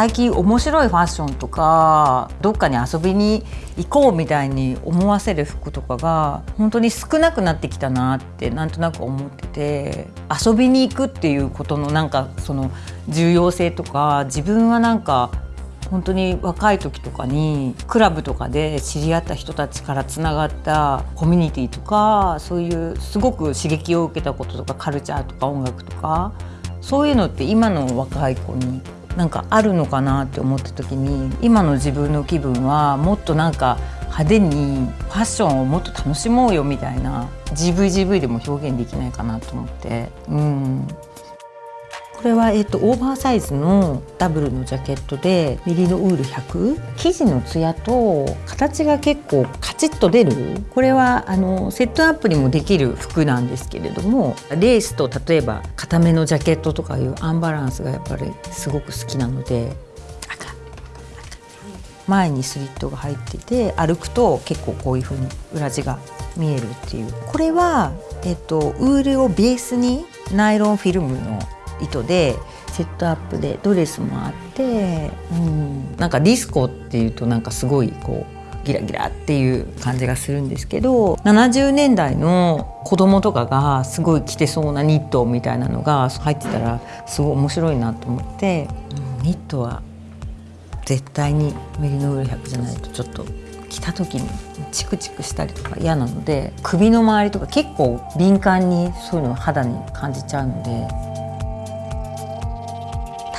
最近面白いファッションとかどっかに遊びに行こうみたいに思わせる服とかが本当に少なくなってきたなってなんとなく思ってて遊びに行くっていうことのなんかその重要性とか自分はなんか本当に若い時とかにクラブとかで知り合った人たちからつながったコミュニティとかそういうすごく刺激を受けたこととかカルチャーとか音楽とかそういうのって今の若い子になんかあるのかなって思った時に今の自分の気分はもっとなんか派手にファッションをもっと楽しもうよみたいな GVGV でも表現できないかなと思って。うん。これは、えっと、オーバーサイズのダブルのジャケットでメリノウール100生地のツヤと形が結構カチッと出る。これはあのセットアップにもできる服なんですけれどもレースと例えば固めのジャケットとかいうアンバランスがやっぱりすごく好きなので前にスリットが入ってて歩くと結構こういう風に裏地が見えるっていう。これは、えっと、ウールをベースにナイロンフィルムの糸でセットアップでドレスもあって、うん、なんかディスコっていうとなんかすごいこうギラギラっていう感じがするんですけど70年代の子供とかがすごい着てそうなニットみたいなのが入ってたらすごい面白いなと思って、うん、ニットは絶対にメリノール100じゃないとちょっと着た時にチクチクしたりとか嫌なので首の周りとか結構敏感にそういうのを肌に感じちゃうので。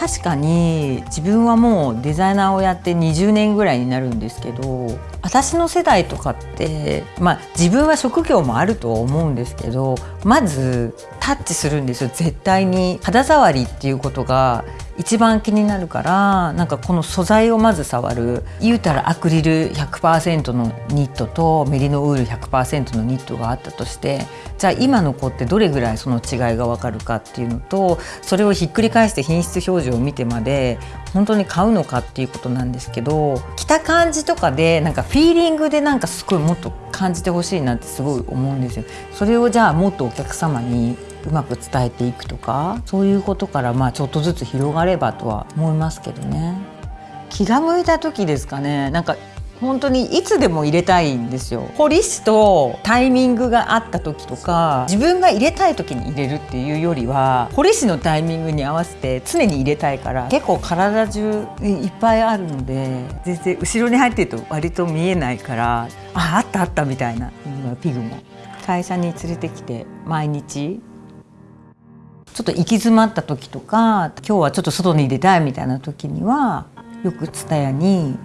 確かに自分はもうデザイナーをやって20年ぐらいになるんですけど私の世代とかってまあ自分は職業もあると思うんですけどまずタッチするんですよ。絶対に肌触りっていうことが一番気になるからなんかこの素材をまず触る。言うたらアクリル100%のニットとメリノウール100%のニットがあったとしてじゃあ今の子ってどれぐらいその違いが分かるかっていうのとそれをひっくり返して品質表示を見てまで本当に買うのかっていうことなんですけど着た感じとかでなんかフィーリングでなんかすごいもっと感じてほしいなってすごい思うんですよ。それをじゃあもっとお客様にうまく伝えていくとかそういうことからまあちょっとずつ広がればとは思いますけどね気が向いた時ですかねなんか本当にいつでも入れたいんですよ。ポリスとタイミングがあった時とか自分が入れたい時に入れるっていうよりはポリスのタイミングに合わせて常に入れたいから結構体中いっぱいあるので全然後ろに入ってると割と見えないからああったあったみたいなピグも。会社に連れてきて毎日ちょっと行き詰まった時とか今日はちょっと外に出たいみたいな時にはよく蔦屋に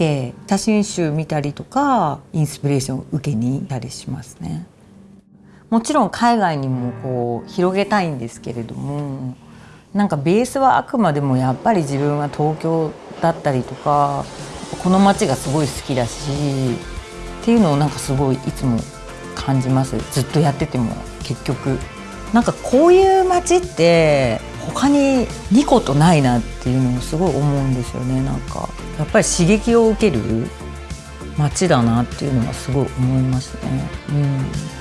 て写真集見たりとかインスピレーションを受けに行たりしますね。もちろん海外にもこう広げたいんですけれどもなんかベースはあくまでもやっぱり自分は東京だったりとかこの街がすごい好きだしっていうのをなんかすごいいつも感じますずっとやってても結局なんかこういう街って他に2個とないなっていうのをすごい思うんですよねなんかやっぱり刺激を受ける街だなっていうのはすごい思いますね。うん